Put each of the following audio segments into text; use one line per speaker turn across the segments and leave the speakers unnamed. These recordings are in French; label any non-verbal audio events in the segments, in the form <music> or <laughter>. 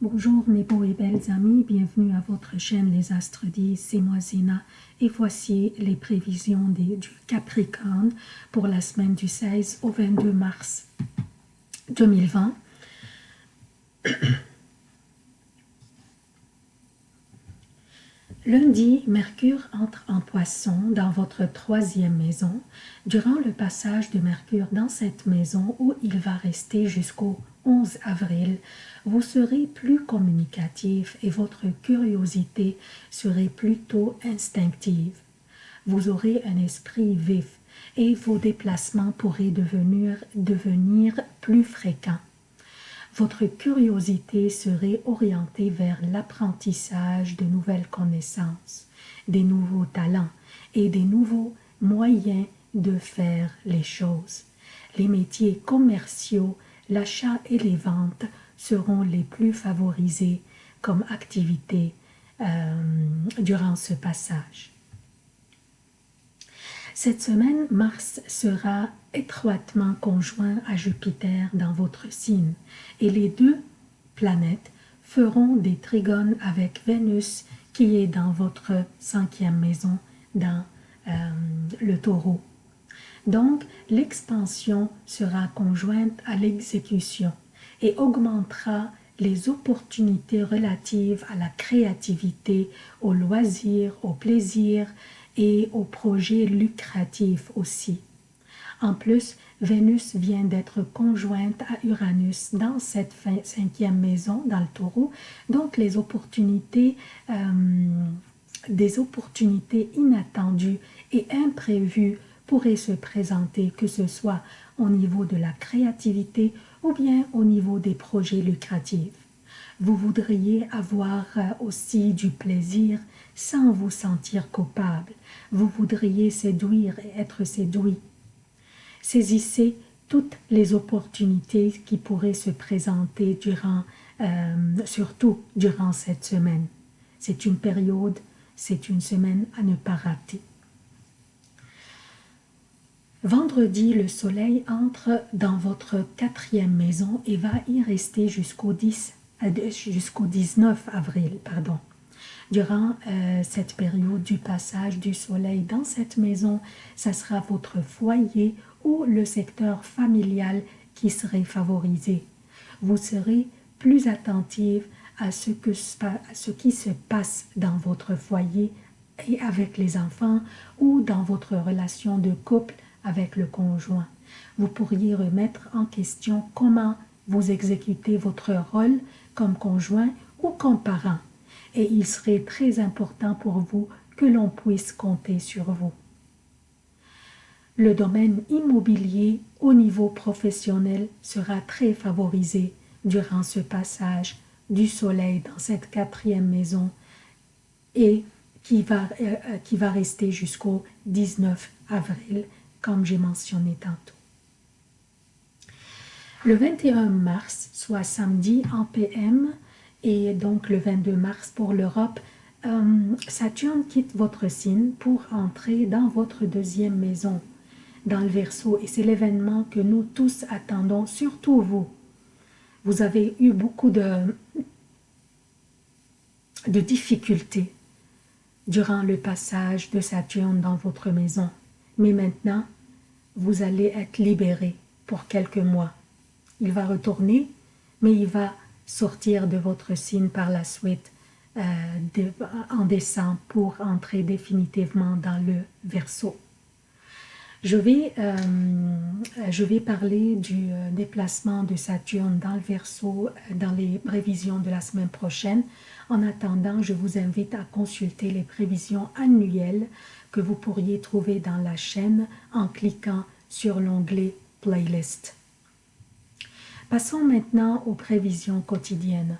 Bonjour mes beaux et belles amis, bienvenue à votre chaîne Les Astres 10, c'est moi et voici les prévisions du Capricorne pour la semaine du 16 au 22 mars 2020. Lundi, Mercure entre en poisson dans votre troisième maison durant le passage de Mercure dans cette maison où il va rester jusqu'au 11 avril. Vous serez plus communicatif et votre curiosité serait plutôt instinctive. Vous aurez un esprit vif et vos déplacements pourraient devenir, devenir plus fréquents votre curiosité serait orientée vers l'apprentissage de nouvelles connaissances, des nouveaux talents et des nouveaux moyens de faire les choses. Les métiers commerciaux, l'achat et les ventes seront les plus favorisés comme activité euh, durant ce passage. Cette semaine, Mars sera étroitement conjoint à Jupiter dans votre signe et les deux planètes feront des trigones avec Vénus qui est dans votre cinquième maison dans euh, le taureau. Donc, l'expansion sera conjointe à l'exécution et augmentera les opportunités relatives à la créativité, au loisir, au plaisir et aux projets lucratifs aussi. En plus, Vénus vient d'être conjointe à Uranus dans cette cinquième maison, dans le taureau, donc les opportunités, euh, des opportunités inattendues et imprévues pourraient se présenter, que ce soit au niveau de la créativité ou bien au niveau des projets lucratifs. Vous voudriez avoir euh, aussi du plaisir sans vous sentir coupable. Vous voudriez séduire et être séduit. Saisissez toutes les opportunités qui pourraient se présenter durant, euh, surtout durant cette semaine. C'est une période, c'est une semaine à ne pas rater. Vendredi, le soleil entre dans votre quatrième maison et va y rester jusqu'au 10 euh, 19 avril. Pardon. Durant euh, cette période du passage du soleil dans cette maison, ça sera votre foyer ou le secteur familial qui serait favorisé. Vous serez plus attentive à ce, que, à ce qui se passe dans votre foyer et avec les enfants ou dans votre relation de couple avec le conjoint. Vous pourriez remettre en question comment vous exécutez votre rôle comme conjoint ou comme parent et il serait très important pour vous que l'on puisse compter sur vous. Le domaine immobilier au niveau professionnel sera très favorisé durant ce passage du soleil dans cette quatrième maison et qui va, euh, euh, qui va rester jusqu'au 19 avril, comme j'ai mentionné tantôt. Le 21 mars, soit samedi en PM, et donc le 22 mars pour l'Europe, euh, Saturne quitte votre signe pour entrer dans votre deuxième maison, dans le Verseau, et c'est l'événement que nous tous attendons, surtout vous. Vous avez eu beaucoup de, de difficultés durant le passage de Saturne dans votre maison, mais maintenant, vous allez être libéré pour quelques mois. Il va retourner, mais il va sortir de votre signe par la suite euh, en décembre pour entrer définitivement dans le Verseau. Je vais, euh, je vais parler du euh, déplacement de Saturne dans le Verseau dans les prévisions de la semaine prochaine. En attendant, je vous invite à consulter les prévisions annuelles que vous pourriez trouver dans la chaîne en cliquant sur l'onglet « Playlist ». Passons maintenant aux prévisions quotidiennes.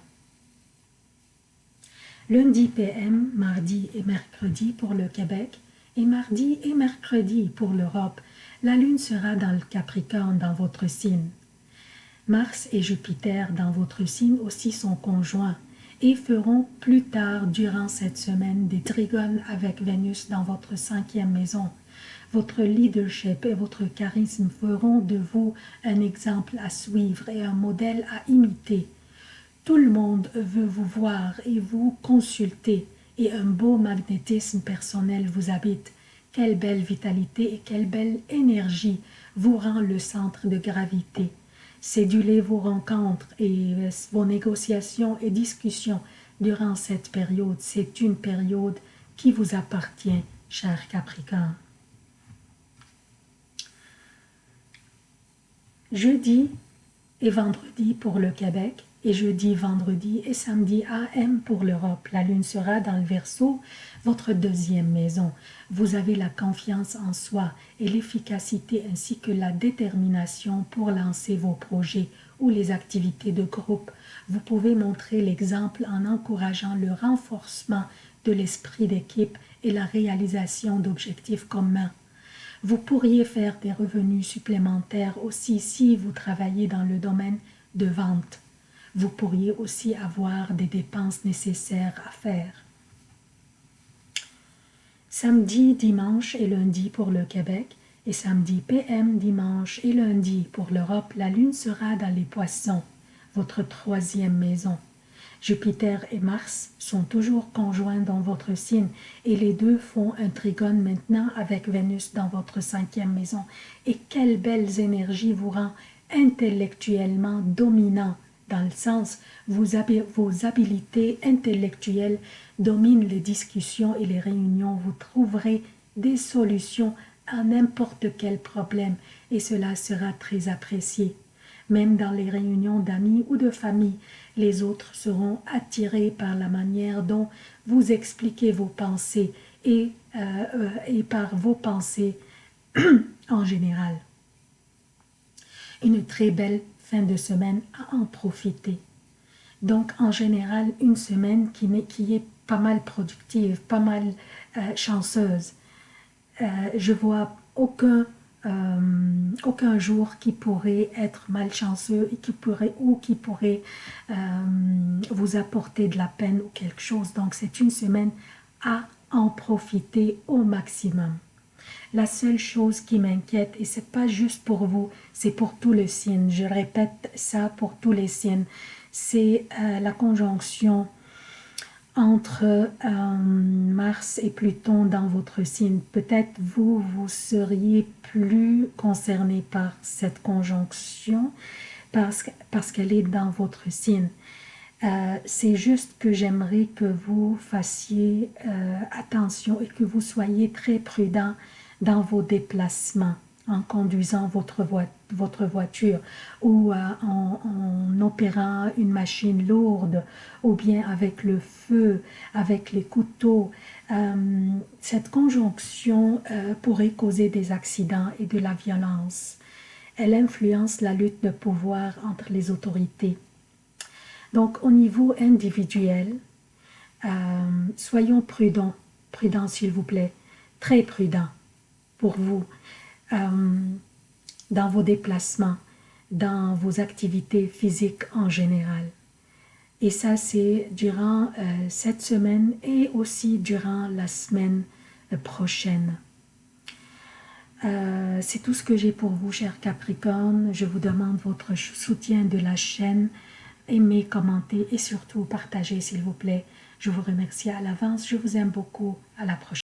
Lundi PM, mardi et mercredi pour le Québec et mardi et mercredi pour l'Europe, la Lune sera dans le Capricorne dans votre signe. Mars et Jupiter dans votre signe aussi sont conjoints et feront plus tard durant cette semaine des trigones avec Vénus dans votre cinquième maison. Votre leadership et votre charisme feront de vous un exemple à suivre et un modèle à imiter. Tout le monde veut vous voir et vous consulter et un beau magnétisme personnel vous habite. Quelle belle vitalité et quelle belle énergie vous rend le centre de gravité. Cédulez vos rencontres et vos négociations et discussions durant cette période. C'est une période qui vous appartient, cher Capricorne. Jeudi et vendredi pour le Québec, et jeudi, vendredi et samedi AM pour l'Europe. La lune sera dans le Verseau, votre deuxième maison. Vous avez la confiance en soi et l'efficacité ainsi que la détermination pour lancer vos projets ou les activités de groupe. Vous pouvez montrer l'exemple en encourageant le renforcement de l'esprit d'équipe et la réalisation d'objectifs communs. Vous pourriez faire des revenus supplémentaires aussi si vous travaillez dans le domaine de vente. Vous pourriez aussi avoir des dépenses nécessaires à faire. Samedi, dimanche et lundi pour le Québec et samedi PM, dimanche et lundi pour l'Europe, la lune sera dans les poissons, votre troisième maison. Jupiter et Mars sont toujours conjoints dans votre signe et les deux font un trigone maintenant avec Vénus dans votre cinquième maison. Et quelles belles énergies vous rend intellectuellement dominant dans le sens vos, vos habiletés intellectuelles dominent les discussions et les réunions. Vous trouverez des solutions à n'importe quel problème et cela sera très apprécié. Même dans les réunions d'amis ou de famille, les autres seront attirés par la manière dont vous expliquez vos pensées et, euh, euh, et par vos pensées <clears throat> en général. Une très belle fin de semaine à en profiter. Donc, en général, une semaine qui, est pas mal productive, pas mal euh, chanceuse. Euh, je vois aucun, euh, aucun jour qui pourrait être malchanceux et qui pourrait, ou qui pourrait vous apporter de la peine ou quelque chose. Donc, c'est une semaine à en profiter au maximum. La seule chose qui m'inquiète, et c'est pas juste pour vous, c'est pour tous les signes, je répète ça pour tous les signes, c'est euh, la conjonction entre euh, Mars et Pluton dans votre signe. Peut-être vous, vous seriez plus concerné par cette conjonction parce, parce qu'elle est dans votre signe. Euh, c'est juste que j'aimerais que vous fassiez attention et que vous soyez très prudent dans vos déplacements en conduisant votre, votre voiture ou euh, en, opérant une machine lourde ou bien avec le feu, avec les couteaux. Euh, cette conjonction euh, pourrait causer des accidents et de la violence. Elle influence la lutte de pouvoir entre les autorités. Donc au niveau individuel, soyons prudents, prudents s'il vous plaît, très prudents pour vous euh, dans vos déplacements, dans vos activités physiques en général. Et ça, c'est durant euh, cette semaine et aussi durant la semaine euh, prochaine. c'est tout ce que j'ai pour vous, chers Capricorne. Je vous demande votre soutien de la chaîne. Aimez, commentez et surtout partagez, s'il vous plaît. Je vous remercie à l'avance. Je vous aime beaucoup. À la prochaine.